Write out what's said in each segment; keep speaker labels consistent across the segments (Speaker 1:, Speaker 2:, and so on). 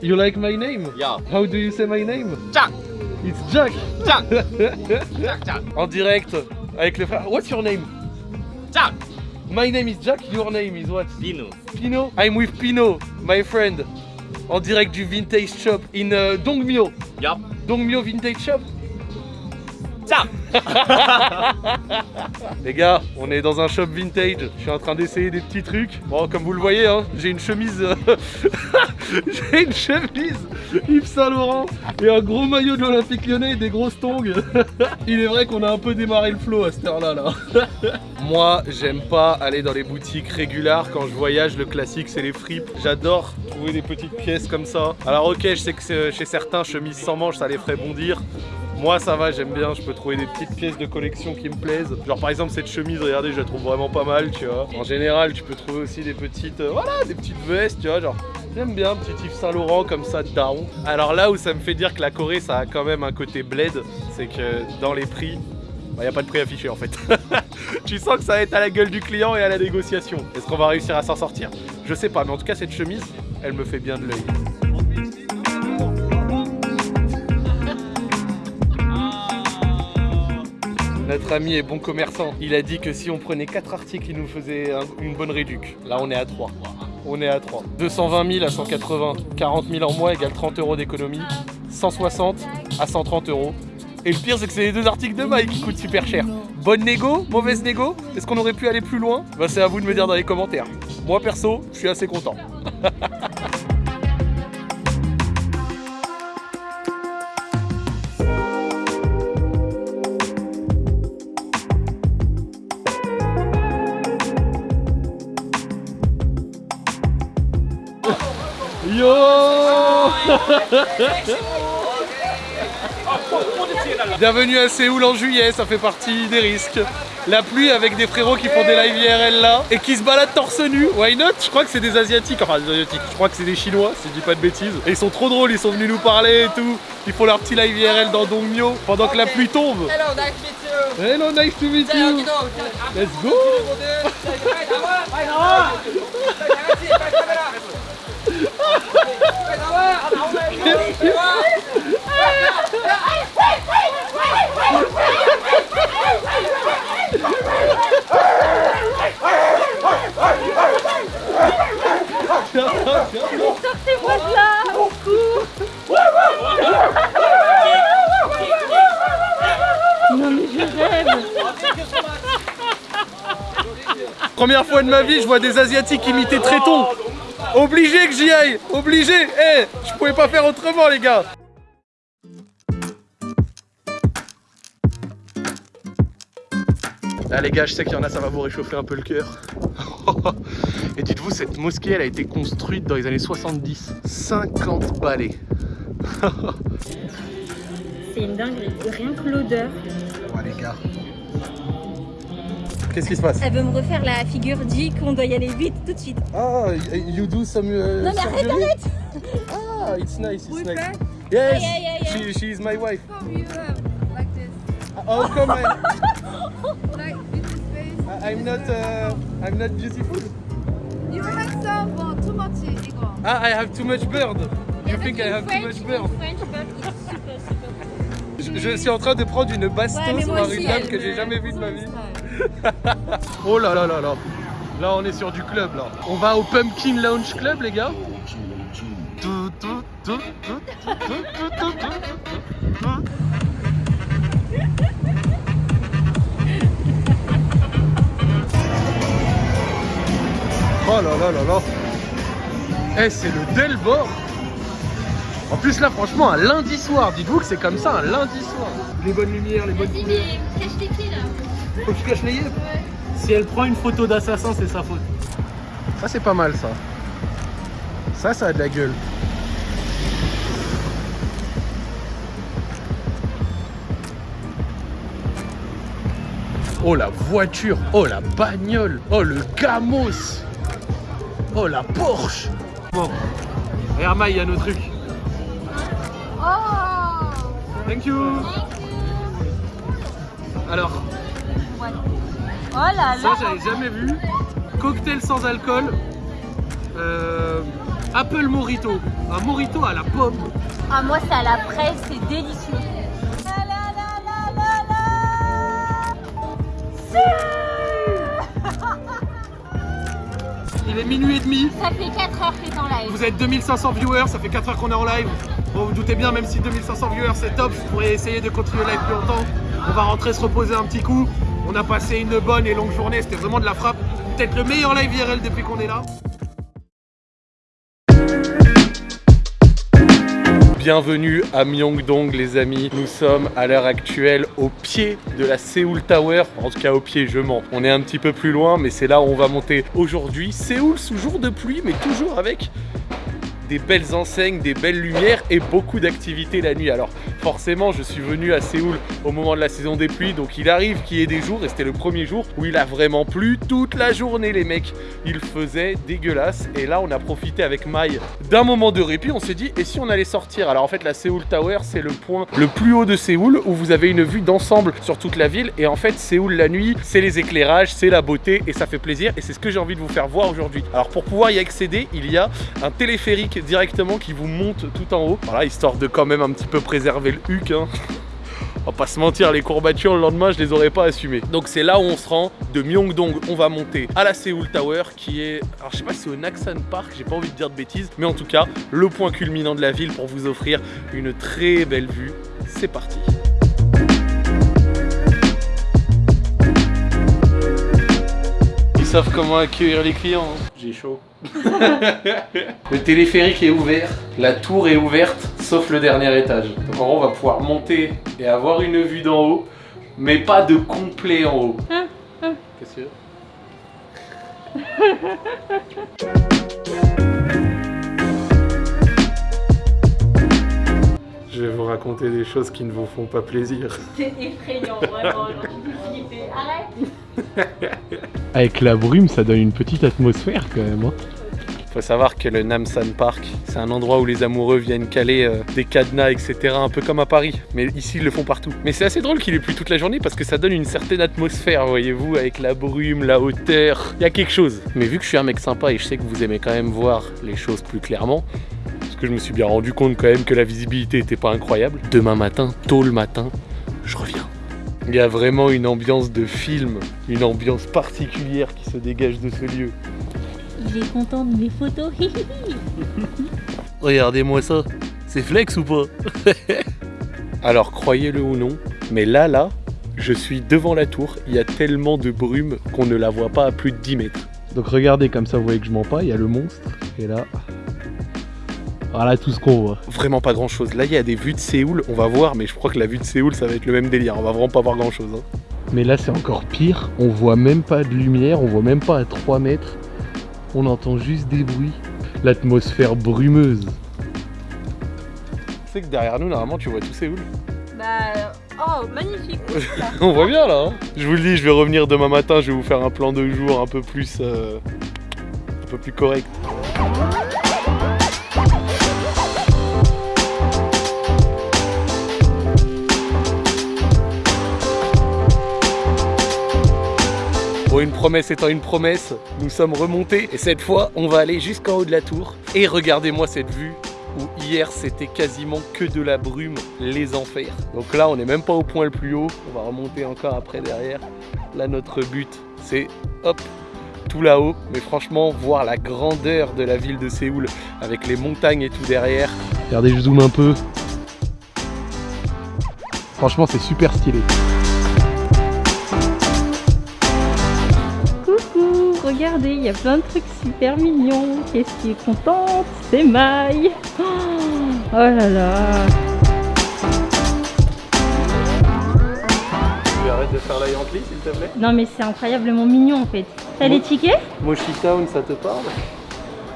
Speaker 1: You like my name?
Speaker 2: Yeah.
Speaker 1: How do you say my name?
Speaker 2: Jack.
Speaker 1: It's Jack.
Speaker 2: Jack. Jack, Jack.
Speaker 1: En direct avec les frères. What's your name?
Speaker 2: Jack.
Speaker 1: My name is Jack. Your name is what?
Speaker 2: Pino.
Speaker 1: Pino? I'm with Pino, my friend. En direct du vintage shop in uh, Dongmyo.
Speaker 2: Yup.
Speaker 1: Dongmyo Vintage Shop? Les gars, on est dans un shop vintage. Je suis en train d'essayer des petits trucs. Bon, comme vous le voyez, hein, j'ai une chemise. euh, j'ai une chemise Yves Saint Laurent et un gros maillot de l'Olympique lyonnais et des grosses tongs. Il est vrai qu'on a un peu démarré le flow à cette heure-là. Là. Moi, j'aime pas aller dans les boutiques régulières. Quand je voyage, le classique, c'est les fripes. J'adore trouver des petites pièces comme ça. Alors, ok, je sais que chez certains, chemise sans manches, ça les ferait bondir. Moi ça va, j'aime bien, je peux trouver des petites pièces de collection qui me plaisent. Genre par exemple cette chemise, regardez, je la trouve vraiment pas mal, tu vois. En général, tu peux trouver aussi des petites, euh, voilà, des petites vestes, tu vois, genre j'aime bien, petit Yves Saint Laurent comme ça, down. Alors là où ça me fait dire que la Corée, ça a quand même un côté bled, c'est que dans les prix, il n'y a pas de prix affiché en fait. tu sens que ça va être à la gueule du client et à la négociation. Est-ce qu'on va réussir à s'en sortir? Je sais pas, mais en tout cas cette chemise, elle me fait bien de l'œil. Notre ami est bon commerçant. Il a dit que si on prenait 4 articles, il nous faisait un- une bonne réduc. Là, on est à 3. On est à 3. 220 000 à 180. 40 000 en mois égale 30 euros d'économie. 160 à 130 euros. Et le pire, c'est que c'est les deux articles de Mike qui coûtent super cher. Bonne négo Mauvaise négo? Est-ce qu'on aurait pu aller plus loin? Bah, c'est à vous de me dire dans les commentaires. Moi, perso, je suis assez content. Yo Bienvenue à Séoul en juillet, ça fait partie des risques. La pluie avec des frérots qui font des live IRL là et qui se baladent torse nu. Why not Je crois que c'est des asiatiques, enfin des asiatiques, je crois que c'est des chinois, si je dis pas de bêtises. Et ils sont trop drôles, ils sont venus nous parler et tout. Ils font leur petit live IRL dans Dongmyo pendant que la pluie tombe.
Speaker 3: Hello, nice to meet you.
Speaker 1: Hello, nice to meet you. Let's go
Speaker 4: Sortez-moi de là Non mais je rêve
Speaker 1: Première fois de ma vie, je vois des Asiatiques imiter Tréton. Obligé que j'y aille, obligé. Eh, je pouvais pas faire autrement, les gars. Là, les gars, je sais qu'il y en a, ça va vous réchauffer un peu le cœur. Et dites-vous, cette mosquée, elle a été construite dans les années 70. 50 balais.
Speaker 4: C'est une dinguerie, rien que l'odeur.
Speaker 1: Les gars. Qu'est-ce qui se passe
Speaker 4: Elle veut me refaire la figure dit qu'on doit y aller vite tout de suite.
Speaker 1: Ah, you do some. uh,
Speaker 4: Non, mais arrête,
Speaker 1: surgery? Ah, it's nice, it's
Speaker 5: We
Speaker 1: nice. Yes,
Speaker 4: Yeah, yeah, yeah.
Speaker 1: She, she is my wife.
Speaker 5: you um, like this.
Speaker 1: Oh, come on.
Speaker 5: Like face.
Speaker 1: I'm not, uh, I'm not beautiful.
Speaker 5: You handsome but too much 이거.
Speaker 1: Ah, I have too much bird. You think I have too much bird?
Speaker 4: French, but it's super, super
Speaker 1: Je, je suis en train de prendre une bastos
Speaker 4: Ouais,
Speaker 1: par une dame que j'ai jamais vue de ma vie. oh là là là là. Là on est sur du club là. On va au Pumpkin Lounge Club les gars. Oh là là là là. Eh c'est le Delvor En plus là franchement un lundi soir, dites-vous que c'est comme ça un lundi soir. Les bonnes lumières, les bonnes faut que je cache les yeux. Si elle prend une photo d'assassin, c'est sa faute. Ça, c'est pas mal, ça. Ça, ça a de la gueule. Oh, la voiture. Oh, la bagnole. Oh, le gamos. Oh, la Porsche. Bon. Maï, il y a nos trucs.
Speaker 5: Oh!
Speaker 1: Thank you. Alors,
Speaker 4: boîte. Oh là là
Speaker 1: Ça, j'avais jamais vu. Cocktail sans alcool. Euh, Apple Morito. Un Morito à la pomme.
Speaker 4: Ah, moi, c'est à la fraise, c'est délicieux. La la la la la la
Speaker 1: Il est minuit et demi.
Speaker 4: Ça fait 4 heures que t'es en live.
Speaker 1: Vous êtes 2500 viewers, ça fait 4 heures qu'on est en live. Bon, vous doutez bien, même si 2500 viewers c'est top, je pourrais essayer de continuer le live plus longtemps. On va rentrer se reposer un petit coup. On a passé une bonne et longue journée, c'était vraiment de la frappe. Peut-être le meilleur live IRL depuis qu'on est là. Bienvenue à Myeongdong les amis. Nous sommes à l'heure actuelle au pied de la Seoul Tower. En tout cas au pied, je mens. On est un petit peu plus loin, mais c'est là où on va monter aujourd'hui. Séoul sous jour de pluie, mais toujours avec des belles enseignes, des belles lumières et beaucoup d'activités la nuit. Alors forcément, je suis venu à Séoul au moment de la saison des pluies, donc il arrive qu'il y ait des jours, et c'était le premier jour où il a vraiment plu toute la journée les mecs. Il faisait dégueulasse, et là on a profité avec Mai d'un moment de répit, on s'est dit, et si on allait sortir? Alors en fait la Séoul Tower, c'est le point le plus haut de Séoul, où vous avez une vue d'ensemble sur toute la ville, et en fait Séoul la nuit, c'est les éclairages, c'est la beauté, et ça fait plaisir, et c'est ce que j'ai envie de vous faire voir aujourd'hui. Alors pour pouvoir y accéder, il y a un téléphérique directement qui vous monte tout en haut. Voilà, histoire de quand même un petit peu préserver le huc. Hein. On va pas se mentir, les courbatures le lendemain, je les aurais pas assumées. Donc c'est là où on se rend. De Myeongdong, on va monter à la Seoul Tower qui est... Alors je sais pas si c'est au Naksan Park, j'ai pas envie de dire de bêtises. Mais en tout cas, le point culminant de la ville pour vous offrir une très belle vue. C'est parti Ils savent comment accueillir les clients. hein. J'ai chaud. le téléphérique est ouvert, la tour est ouverte, sauf le dernier étage. Donc en gros, on va pouvoir monter et avoir une vue d'en haut, mais pas de complet en haut. Qu'est-ce que Je vais vous raconter des choses qui ne vous font pas plaisir.
Speaker 4: C'est effrayant, vraiment. Arrête
Speaker 1: Avec la brume, ça donne une petite atmosphère quand même. hein. Faut savoir que le Namsan Park, c'est un endroit où les amoureux viennent caler euh, des cadenas, etc. Un peu comme à Paris. Mais ici, ils le font partout. Mais c'est assez drôle qu'il ait plu toute la journée parce que ça donne une certaine atmosphère, voyez-vous, avec la brume, la hauteur. Il y a quelque chose. Mais vu que je suis un mec sympa et je sais que vous aimez quand même voir les choses plus clairement, parce que je me suis bien rendu compte quand même que la visibilité était pas incroyable. Demain matin, tôt le matin, je reviens. Il y a vraiment une ambiance de film, une ambiance particulière qui se dégage de ce lieu.
Speaker 4: Il est content de mes photos.
Speaker 1: Regardez-moi ça, c'est flex ou pas? Alors croyez-le ou non, mais là, là, je suis devant la tour, il y a tellement de brume qu'on ne la voit pas à plus de 10 mètres. Donc regardez comme ça, vous voyez que je mens pas, il y a le monstre, et là... Voilà tout ce qu'on voit. Vraiment pas grand chose. Là, il y a des vues de Séoul, on va voir, mais je crois que la vue de Séoul, ça va être le même délire. On va vraiment pas voir grand chose. Mais là, c'est encore pire. On voit même pas de lumière, on voit même pas à 3 mètres. On entend juste des bruits. L'atmosphère brumeuse. Tu sais que derrière nous, normalement, tu vois tout Séoul.
Speaker 4: bah, oh, magnifique.
Speaker 1: On voit bien là. hein. je vous le dis, je vais revenir demain matin. Je vais vous faire un plan de jour un peu plus, euh, un peu plus correct. Une promesse étant une promesse, nous sommes remontés et cette fois, on va aller jusqu'en haut de la tour. Et regardez-moi cette vue où hier c'était quasiment que de la brume, les enfers. Donc là, on n'est même pas au point le plus haut. On va remonter encore après derrière. Là, notre but, c'est hop, tout là-haut. Mais franchement, voir la grandeur de la ville de Séoul avec les montagnes et tout derrière. Regardez, je zoome un peu. Franchement, c'est super stylé.
Speaker 4: Regardez, il y a plein de trucs super mignons. Qu'est-ce qui est contente C'est Maï. Oh, oh là là.
Speaker 1: Tu arrêtes de faire la Yankee, s'il te plaît?
Speaker 4: Non mais c'est incroyablement mignon en fait. T'as les tickets?
Speaker 1: Moshi Town, ça te parle?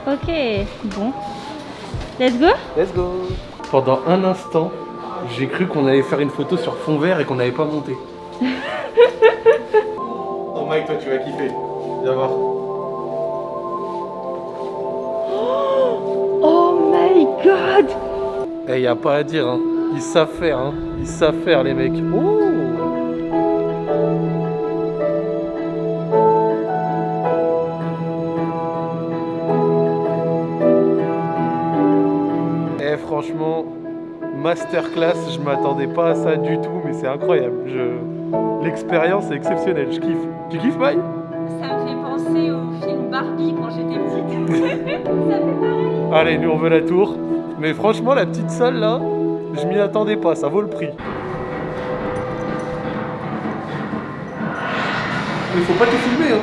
Speaker 4: Ok, bon. Let's go?
Speaker 1: Let's go Pendant un instant, j'ai cru qu'on allait faire une photo sur fond vert et qu'on n'avait pas monté. oh Mike, toi tu vas kiffer. Viens voir.
Speaker 4: my god
Speaker 1: Eh, hey, y a pas à dire, hein. Ils savent faire, hein. Ils savent faire, les mecs. Ouh eh, franchement, masterclass, je m'attendais pas à ça du tout, mais c'est incroyable. L'expérience est exceptionnelle, je kiffe. Tu kiffes,
Speaker 4: Mike?
Speaker 1: Allez, nous on veut la tour. Mais franchement, la petite salle là, je m'y attendais pas. Ça vaut le prix. Il faut pas tout filmer, hein.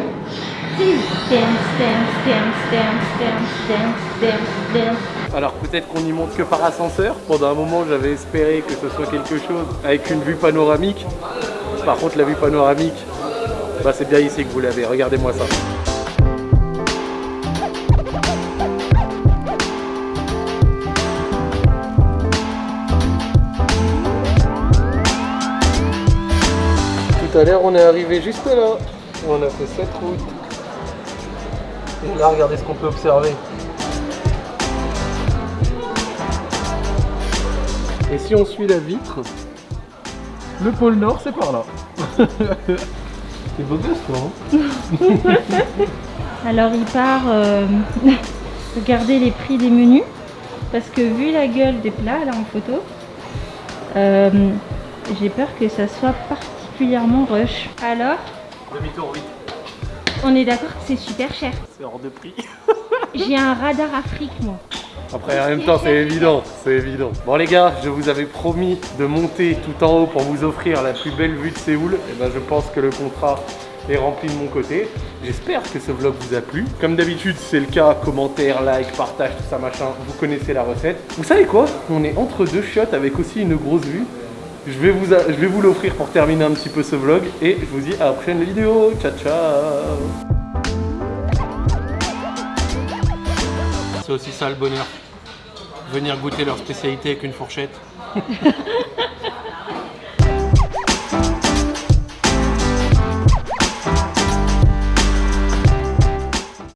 Speaker 1: Alors peut-être qu'on n'y monte que par ascenseur. Pendant un moment, j'avais espéré que ce soit quelque chose avec une vue panoramique. Par contre, la vue panoramique, bah, c'est bien ici que vous l'avez. Regardez-moi ça. Tout à l'heure, on est arrivé juste là. On a fait cette route. Et là, regardez ce qu'on peut observer. Et si on suit la vitre, le pôle Nord c'est par là. c'est beau gosse toi hein
Speaker 4: Alors il part euh, regarder les prix des menus parce que vu la gueule des plats là en photo, euh, j'ai peur que ça soit particulièrement rush. Alors,
Speaker 1: Demi-tour vite,
Speaker 4: on est d'accord que c'est super cher.
Speaker 1: c'est hors de prix.
Speaker 4: J'ai un radar Afrique moi.
Speaker 1: Après en même temps c'est évident, c'est évident. Bon les gars, je vous avais promis de monter tout en haut pour vous offrir la plus belle vue de Séoul. Et ben je pense que le contrat est rempli de mon côté. J'espère que ce vlog vous a plu. Comme d'habitude c'est le cas, commentaire, like, partage, tout ça machin, vous connaissez la recette. Vous savez quoi? On est entre deux chiottes avec aussi une grosse vue. Je vais vous, a- je vais vous l'offrir pour terminer un petit peu ce vlog et je vous dis à la prochaine vidéo. Ciao ciao C'est aussi ça le bonheur. Venir goûter leur spécialité avec une fourchette.